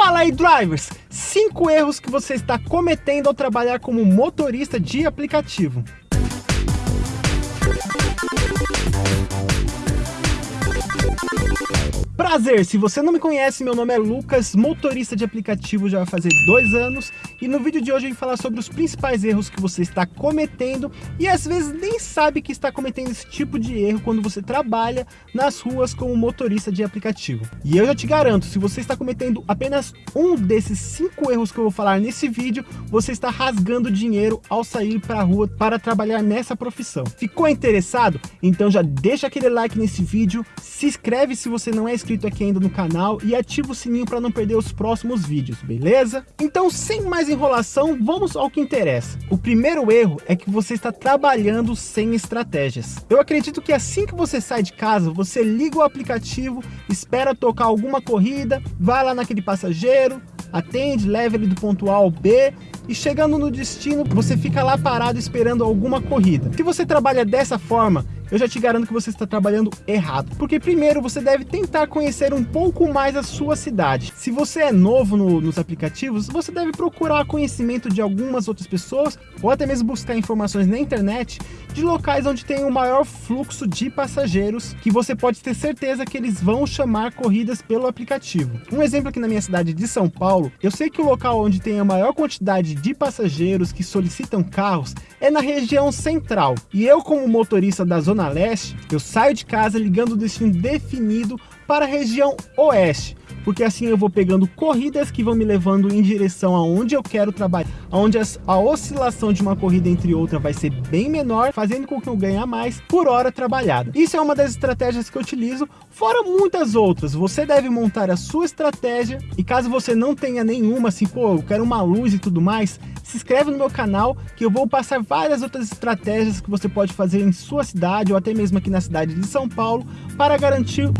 Fala aí, drivers! 5 erros que você está cometendo ao trabalhar como motorista de aplicativo. Prazer, se você não me conhece, meu nome é Lucas, motorista de aplicativo já vai fazer dois anos e no vídeo de hoje eu vim falar sobre os principais erros que você está cometendo e às vezes nem sabe que está cometendo esse tipo de erro quando você trabalha nas ruas como motorista de aplicativo. E eu já te garanto, se você está cometendo apenas um desses cinco erros que eu vou falar nesse vídeo, você está rasgando dinheiro ao sair para a rua para trabalhar nessa profissão. Ficou interessado? Então já deixa aquele like nesse vídeo, se inscreve se você não é inscrito inscrito aqui ainda no canal e ativa o sininho para não perder os próximos vídeos, beleza? Então, sem mais enrolação, vamos ao que interessa. O primeiro erro é que você está trabalhando sem estratégias. Eu acredito que assim que você sai de casa, você liga o aplicativo, espera tocar alguma corrida, vai lá naquele passageiro, atende, leva ele do ponto A ao B e chegando no destino, você fica lá parado esperando alguma corrida. Se você trabalha dessa forma, eu já te garanto que você está trabalhando errado. Porque primeiro você deve tentar conhecer um pouco mais a sua cidade. Se você é novo no, nos aplicativos, você deve procurar conhecimento de algumas outras pessoas ou até mesmo buscar informações na internet de locais onde tem o maior fluxo de passageiros que você pode ter certeza que eles vão chamar corridas pelo aplicativo. Um exemplo aqui na minha cidade de São Paulo, eu sei que o local onde tem a maior quantidade de passageiros que solicitam carros é na região central. E eu como motorista da Zona Leste, eu saio de casa ligando o destino definido para a região Oeste, porque assim eu vou pegando corridas que vão me levando em direção aonde eu quero trabalhar, onde a oscilação de uma corrida entre outra vai ser bem menor, fazendo com que eu ganhe mais por hora trabalhada. Isso é uma das estratégias que eu utilizo, fora muitas outras. Você deve montar a sua estratégia e caso você não tenha nenhuma, assim, pô, eu quero uma luz e tudo mais, se inscreve no meu canal que eu vou passar várias outras estratégias que você pode fazer em sua cidade ou até mesmo aqui na cidade de São Paulo para garantir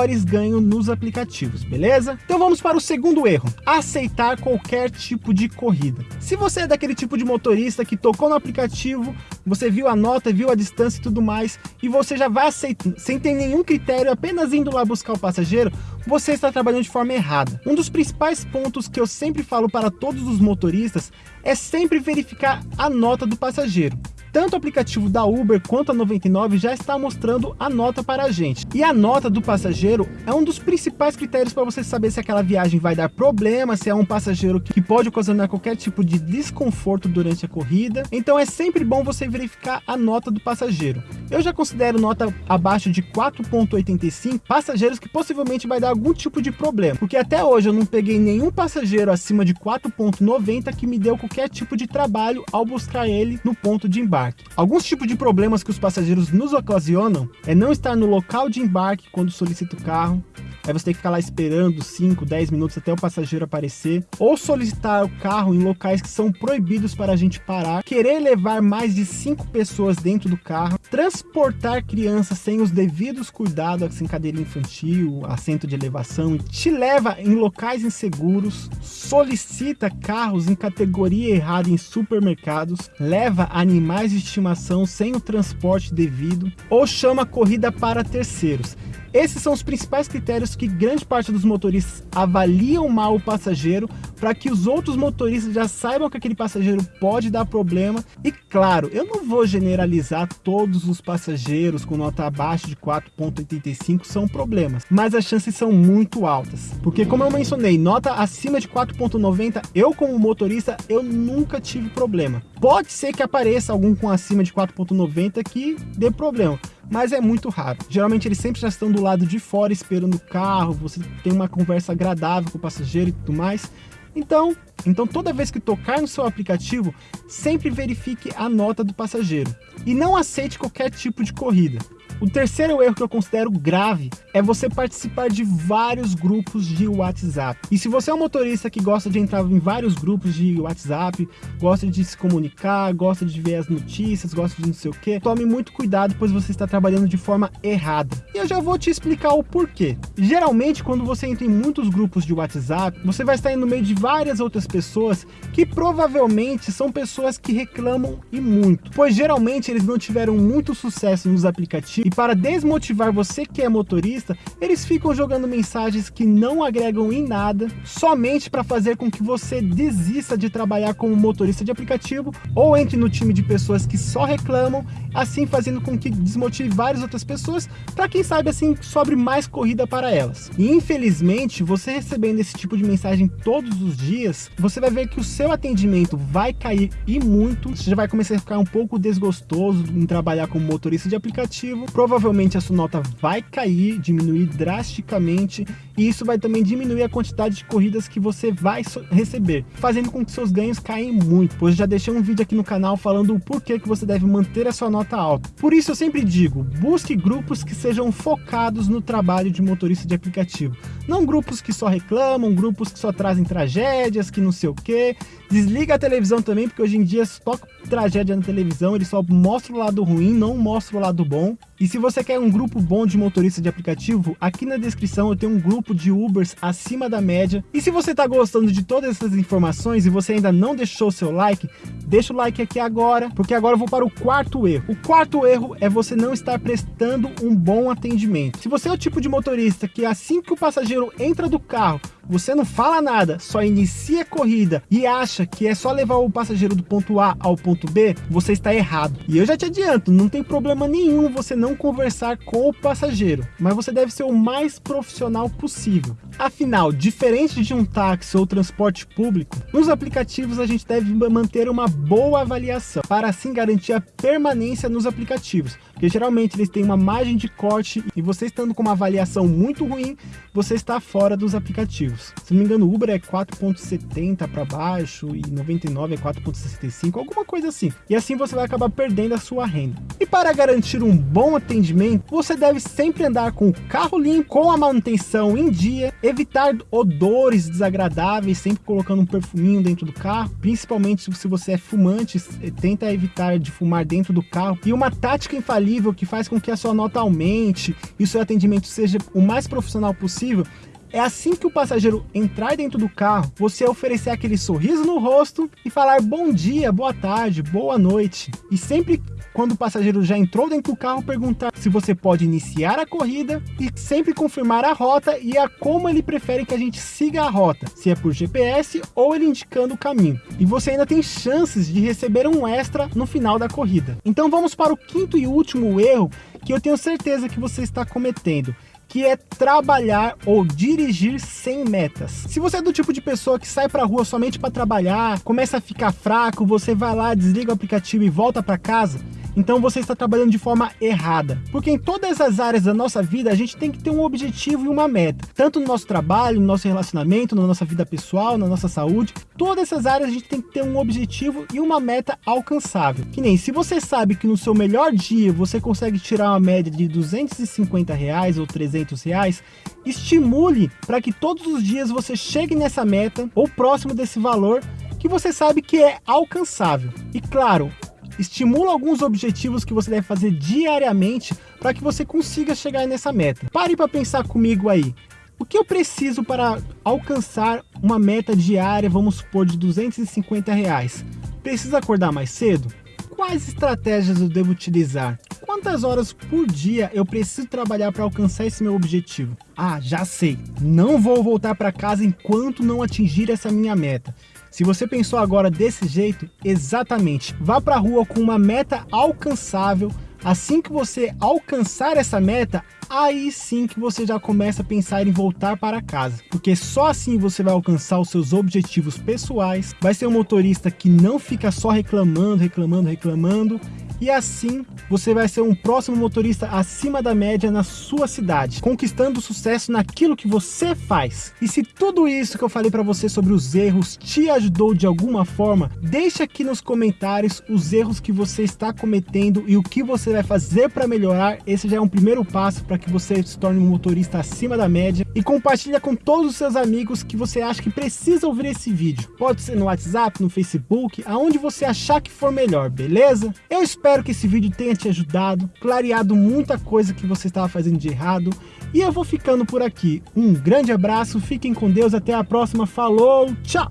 maiores ganhos nos aplicativos, beleza? Então vamos para o segundo erro, aceitar qualquer tipo de corrida. Se você é daquele tipo de motorista que tocou no aplicativo, você viu a nota, viu a distância e tudo mais, e você já vai aceitar, sem ter nenhum critério, apenas indo lá buscar o passageiro, você está trabalhando de forma errada. Um dos principais pontos que eu sempre falo para todos os motoristas é sempre verificar a nota do passageiro. Tanto o aplicativo da Uber quanto a 99 já está mostrando a nota para a gente. E a nota do passageiro é um dos principais critérios para você saber se aquela viagem vai dar problema, se é um passageiro que pode ocasionar qualquer tipo de desconforto durante a corrida. Então é sempre bom você verificar a nota do passageiro. Eu já considero nota abaixo de 4.85 passageiros que possivelmente vai dar algum tipo de problema. Porque até hoje eu não peguei nenhum passageiro acima de 4.90 que me deu qualquer tipo de trabalho ao buscar ele no ponto de embarque embarque. Alguns tipos de problemas que os passageiros nos ocasionam é não estar no local de embarque quando solicita o carro, aí você tem que ficar lá esperando 5, 10 minutos até o passageiro aparecer, ou solicitar o carro em locais que são proibidos para a gente parar, querer levar mais de 5 pessoas dentro do carro, transportar crianças sem os devidos cuidados, assim, cadeira infantil, assento de elevação, te leva em locais inseguros, solicita carros em categoria errada em supermercados, leva animais de estimação sem o transporte devido, ou chama corrida para terceiros. Esses são os principais critérios que grande parte dos motoristas avaliam mal o passageiro para que os outros motoristas já saibam que aquele passageiro pode dar problema. E claro, eu não vou generalizar todos os passageiros com nota abaixo de 4.85 são problemas, mas as chances são muito altas. Porque como eu mencionei, nota acima de 4.90, eu como motorista, eu nunca tive problema. Pode ser que apareça algum com acima de 4.90 que dê problema, mas é muito raro. Geralmente eles sempre já estão do lado de fora esperando o carro, você tem uma conversa agradável com o passageiro e tudo mais. Então, então toda vez que tocar no seu aplicativo, sempre verifique a nota do passageiro e não aceite qualquer tipo de corrida. O terceiro erro que eu considero grave é você participar de vários grupos de WhatsApp. E se você é um motorista que gosta de entrar em vários grupos de WhatsApp, gosta de se comunicar, gosta de ver as notícias, gosta de não sei o que, tome muito cuidado, pois você está trabalhando de forma errada. E eu já vou te explicar o porquê. Geralmente, quando você entra em muitos grupos de WhatsApp, você vai estar no meio de várias outras pessoas que provavelmente são pessoas que reclamam e muito, pois geralmente eles não tiveram muito sucesso nos aplicativos E para desmotivar você que é motorista, eles ficam jogando mensagens que não agregam em nada, somente para fazer com que você desista de trabalhar como motorista de aplicativo ou entre no time de pessoas que só reclamam, assim fazendo com que desmotive várias outras pessoas, para quem sabe assim sobre mais corrida para elas. E infelizmente, você recebendo esse tipo de mensagem todos os dias, você vai ver que o seu atendimento vai cair e muito, você já vai começar a ficar um pouco desgostoso em trabalhar como motorista de aplicativo, provavelmente a sua nota vai cair, diminuir drasticamente, e isso vai também diminuir a quantidade de corridas que você vai receber, fazendo com que seus ganhos caem muito, pois já deixei um vídeo aqui no canal falando o porquê que você deve manter a sua nota alta. Por isso eu sempre digo, busque grupos que sejam focados no trabalho de motorista de aplicativo, não grupos que só reclamam, grupos que só trazem tragédias, que não sei o que, desliga a televisão também, porque hoje em dia toca tragédia na televisão, ele só mostra o lado ruim, não mostra o lado bom. E se você quer um grupo bom de motorista de aplicativo, aqui na descrição eu tenho um grupo de Ubers acima da média. E se você está gostando de todas essas informações e você ainda não deixou seu like, deixa o like aqui agora, porque agora eu vou para o quarto erro. O quarto erro é você não estar prestando um bom atendimento. Se você é o tipo de motorista que assim que o passageiro entra do carro, você não fala nada, só inicia a corrida e acha que é só levar o passageiro do ponto A ao ponto B, você está errado. E eu já te adianto, não tem problema nenhum você não conversar com o passageiro, mas você deve ser o mais profissional possível. Afinal, diferente de um táxi ou transporte público, nos aplicativos a gente deve manter uma boa avaliação, para assim garantir a permanência nos aplicativos, porque geralmente eles têm uma margem de corte e você estando com uma avaliação muito ruim, você está fora dos aplicativos. Se não me engano, o Uber é 4.70 para baixo e 99 é 4.65, alguma coisa assim. E assim você vai acabar perdendo a sua renda. E para garantir um bom atendimento, você deve sempre andar com o carro limpo, com a manutenção em dia, evitar odores desagradáveis, sempre colocando um perfuminho dentro do carro, principalmente se você é fumante, tenta evitar de fumar dentro do carro. E uma tática infalível que faz com que a sua nota aumente e o seu atendimento seja o mais profissional possível é assim que o passageiro entrar dentro do carro, você oferecer aquele sorriso no rosto e falar bom dia, boa tarde, boa noite. E sempre quando o passageiro já entrou dentro do carro, perguntar se você pode iniciar a corrida e sempre confirmar a rota e a como ele prefere que a gente siga a rota, se é por GPS ou ele indicando o caminho. E você ainda tem chances de receber um extra no final da corrida. Então vamos para o quinto e último erro que eu tenho certeza que você está cometendo que é trabalhar ou dirigir sem metas. Se você é do tipo de pessoa que sai para rua somente para trabalhar, começa a ficar fraco, você vai lá, desliga o aplicativo e volta para casa, então você está trabalhando de forma errada. Porque em todas as áreas da nossa vida, a gente tem que ter um objetivo e uma meta. Tanto no nosso trabalho, no nosso relacionamento, na nossa vida pessoal, na nossa saúde. Todas essas áreas a gente tem que ter um objetivo e uma meta alcançável. Que nem se você sabe que no seu melhor dia você consegue tirar uma média de 250 reais ou 300 reais, estimule para que todos os dias você chegue nessa meta ou próximo desse valor que você sabe que é alcançável. E claro, estimula alguns objetivos que você deve fazer diariamente para que você consiga chegar nessa meta. Pare para pensar comigo aí. O que eu preciso para alcançar uma meta diária, vamos supor, de 250 reais? Preciso acordar mais cedo? Quais estratégias eu devo utilizar? Quantas horas por dia eu preciso trabalhar para alcançar esse meu objetivo? Ah, já sei. Não vou voltar para casa enquanto não atingir essa minha meta. Se você pensou agora desse jeito, exatamente. Vá para a rua com uma meta alcançável. Assim que você alcançar essa meta, aí sim que você já começa a pensar em voltar para casa. Porque só assim você vai alcançar os seus objetivos pessoais, vai ser um motorista que não fica só reclamando, reclamando, reclamando, e assim você vai ser um próximo motorista acima da média na sua cidade, conquistando sucesso naquilo que você faz. E se tudo isso que eu falei para você sobre os erros te ajudou de alguma forma, deixa aqui nos comentários os erros que você está cometendo e o que você vai fazer para melhorar. Esse já é um primeiro passo para que você se torne um motorista acima da média e compartilha com todos os seus amigos que você acha que precisa ouvir esse vídeo. Pode ser no WhatsApp, no Facebook, aonde você achar que for melhor, beleza? Eu espero que esse vídeo tenha te ajudado, clareado muita coisa que você estava fazendo de errado. E eu vou ficando por aqui. Um grande abraço, fiquem com Deus, até a próxima. Falou, tchau!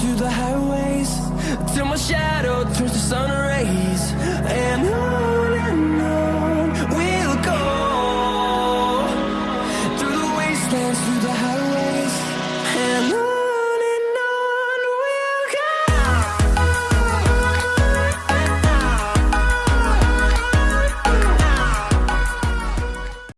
through the